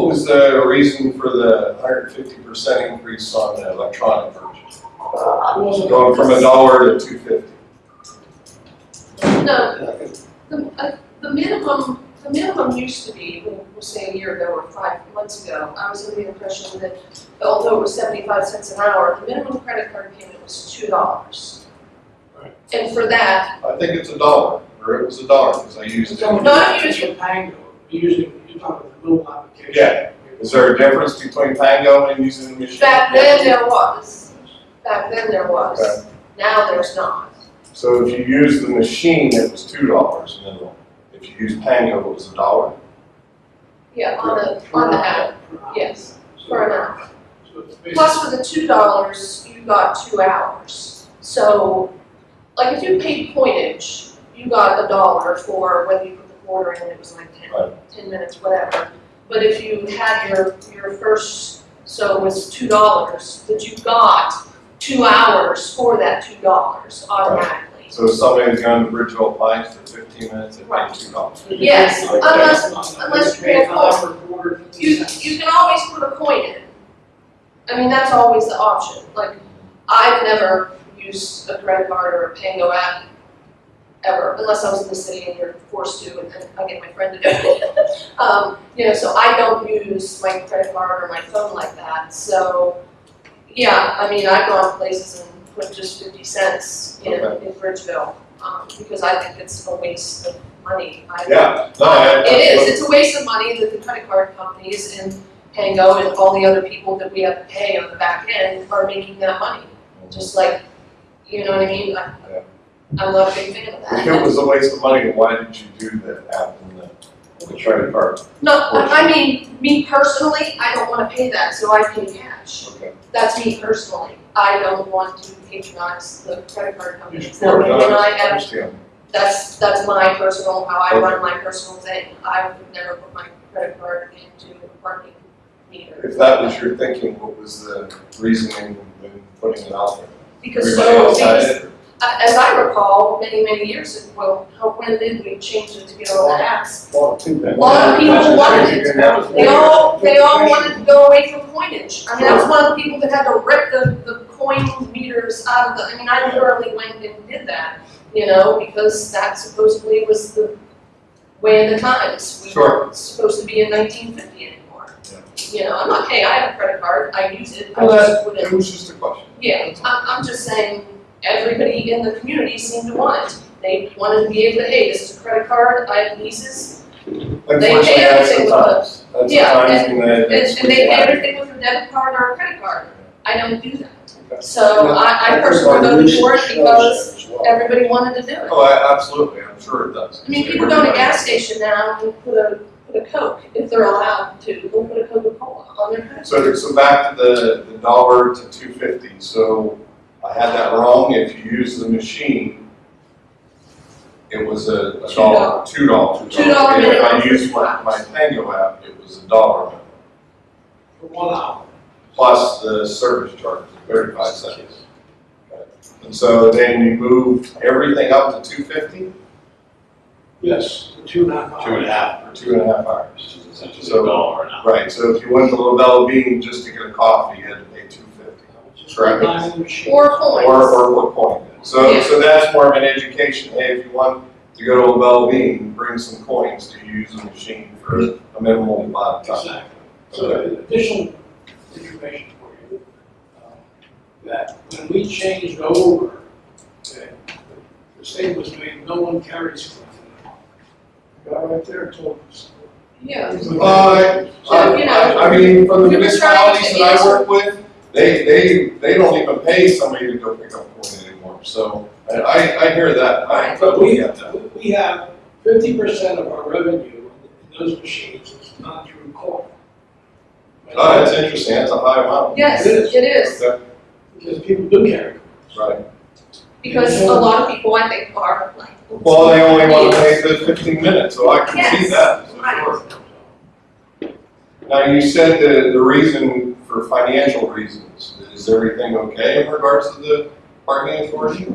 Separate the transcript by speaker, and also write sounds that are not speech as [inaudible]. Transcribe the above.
Speaker 1: what was the reason for the hundred and fifty percent increase on the electronic version?
Speaker 2: I wasn't.
Speaker 1: Going from a dollar to two fifty?
Speaker 3: No, the, uh, the minimum, the minimum used to be, we'll we'll say a year ago or five months ago, I was under the impression that although it was seventy-five cents an hour, the minimum credit card payment was two dollars.
Speaker 2: Right.
Speaker 3: And for that,
Speaker 1: I think it's a dollar, or it was a dollar, because I used
Speaker 2: So
Speaker 1: it.
Speaker 3: No, I'm
Speaker 2: it's a Pango, usually, you're talking about the mobile application.
Speaker 1: Yeah. Is there a difference between Pango and using the machine?
Speaker 3: back then there was, back then there
Speaker 1: Okay.
Speaker 3: was, now there's not.
Speaker 1: So if you use the machine, it was two dollars minimum. If you use Pango, it was a dollar.
Speaker 3: Yeah, on the, on the app, yes, for an hour.
Speaker 2: So it's basically.
Speaker 3: Plus for the two dollars, you got two hours. So, like if you paid coinage, you got a dollar for whether you put the quarter in, it was like ten,
Speaker 1: Right.
Speaker 3: ten minutes, whatever. But if you had your, your first, so it was two dollars, that you got two hours for that two dollars automatically.
Speaker 1: So if somebody's going to Bridgeville Pines for fifteen minutes, it
Speaker 3: Right.
Speaker 1: pays two dollars.
Speaker 3: Yes, unless- unless you pay a
Speaker 2: dollar per quarter, fifty
Speaker 3: You, you can always put a coin in. I mean, that's always the option, like, I've never used a credit card or a Pango app ever, unless I was in the city and you're forced to, and then I get my friend to do it. [laughs] Um, you know, so I don't use my credit card or my phone like that, so, yeah, I mean, I've gone places and put just fifty cents, you know, in Bridgeville, um, because I think it's a waste of money. I-
Speaker 1: Yeah, no, I.
Speaker 3: it is, it's a waste of money that the credit card companies and Pango and all the other people that we have to pay on the back end are making that money. Just like, you know what I mean? I-
Speaker 1: Yeah.
Speaker 3: I'm not a big fan of
Speaker 1: If it was a waste of money, why did you do that app and the, the credit card?
Speaker 3: No, I I mean, me personally, I don't wanna pay that, so I pay cash.
Speaker 1: Okay.
Speaker 3: That's me personally. I don't want to patronize the credit card companies.
Speaker 1: Sure,
Speaker 3: Now,
Speaker 1: no,
Speaker 3: when I
Speaker 1: I
Speaker 3: have
Speaker 1: understand.
Speaker 3: that's, that's my personal, how I run my personal thing. I would never put my credit card into a parking meter.
Speaker 1: If that was your thinking, what was the reasoning in putting it out there?
Speaker 3: Because
Speaker 1: Everybody
Speaker 3: so,
Speaker 1: else had
Speaker 3: because,
Speaker 1: it?
Speaker 3: Uh, as I recall, many, many years ago, well, when did we change it to get all the apps?
Speaker 1: Well, two things.
Speaker 3: A lot of people wanted it. They all, they all wanted to go away from coinage. I mean, was one of the people that had to rip the, the coin meters out of the, I mean, I literally went and did that, you know, because that supposedly was the way of the times. We
Speaker 1: Sure.
Speaker 3: weren't supposed to be in nineteen fifty anymore.
Speaker 1: Yeah.
Speaker 3: You know, I'm not, hey, I have a credit card, I use it, I
Speaker 1: Well,
Speaker 3: just
Speaker 1: that, it was just a question.
Speaker 3: yeah, I'm, I'm just saying, everybody in the community seemed to want it. They wanted to be able to, hey, this is a credit card, I have leases,
Speaker 1: They
Speaker 3: pay everything with
Speaker 1: the
Speaker 3: Yeah,
Speaker 1: that.
Speaker 3: and, and they pay everything with a debit card or a credit card. I don't do that.
Speaker 1: Okay.
Speaker 3: So I, I personally voted for it because everybody wanted to do it.
Speaker 1: Oh, I- absolutely, I'm sure it does.
Speaker 3: I mean, people go to a gas station now and put a, put a Coke, if they're allowed to, they'll put a Coca-Cola on their credit
Speaker 1: So, so back to the, the dollar to two fifty, so I had that wrong, if you use the machine, it was a, a
Speaker 3: Two
Speaker 1: dollar, two dollars.
Speaker 3: Two dollar
Speaker 1: If I
Speaker 3: for
Speaker 1: used my, my Pango app, it was a dollar
Speaker 2: For one hour.
Speaker 1: plus the service charge, thirty-five cents. And so then you moved everything up to two fifty
Speaker 2: Yes, for two and a half hours.
Speaker 4: Two and a half,
Speaker 1: for two and a half hours.
Speaker 4: which is essentially
Speaker 1: So-
Speaker 4: a dollar an hour.
Speaker 1: Right, so if you went to LaBella Bean just to get a coffee, you had to pay two fifty.
Speaker 2: Just
Speaker 1: Correct.
Speaker 2: one time machine.
Speaker 3: Or coins.
Speaker 1: Or, or what point. So,
Speaker 3: Yeah.
Speaker 1: so that's more of an education, hey, if you want to go to LaBella Bean, bring some coins to use the machine for a minimal amount of time.
Speaker 2: Exactly. So additional information for you, uh, that when we changed over, okay, the state was made, no one carries coins. The Guy right there told us.
Speaker 3: Yeah.
Speaker 1: Uh,
Speaker 3: So, you know,
Speaker 1: I, I mean, from the
Speaker 3: we were
Speaker 1: municipalities that I work with, they, they, they don't even pay somebody to go pick up a coin anymore, so I, I, I hear that, I
Speaker 2: But
Speaker 1: totally
Speaker 2: we,
Speaker 1: get that.
Speaker 2: we have fifty percent of our revenue in those machines is not through coin.
Speaker 1: Oh, that's interesting, that's a high amount.
Speaker 3: Yes,
Speaker 2: It is.
Speaker 3: it is,
Speaker 1: Okay,
Speaker 2: Because people do carry coins.
Speaker 1: Right,
Speaker 3: because a lot of people, I think, are like.
Speaker 1: well, they only wanna pay the fifteen minutes, so I can see that, for
Speaker 3: right.
Speaker 1: sure. Now, you said the, the reason for financial reasons, is everything okay in regards to the parking authority?